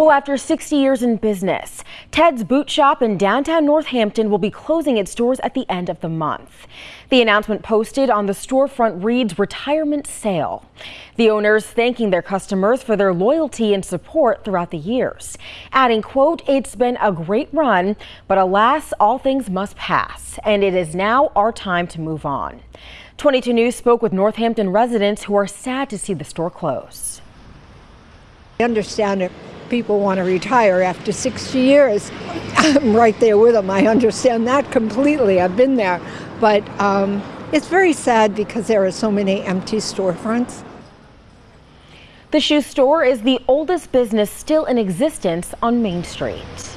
Well, after 60 years in business, Ted's Boot Shop in downtown Northampton will be closing its doors at the end of the month. The announcement posted on the storefront reads retirement sale. The owners thanking their customers for their loyalty and support throughout the years, adding, quote, it's been a great run, but alas, all things must pass, and it is now our time to move on. 22 News spoke with Northampton residents who are sad to see the store close. I understand it people want to retire after 60 years. I'm right there with them. I understand that completely. I've been there. But um, it's very sad because there are so many empty storefronts. The shoe store is the oldest business still in existence on Main Street.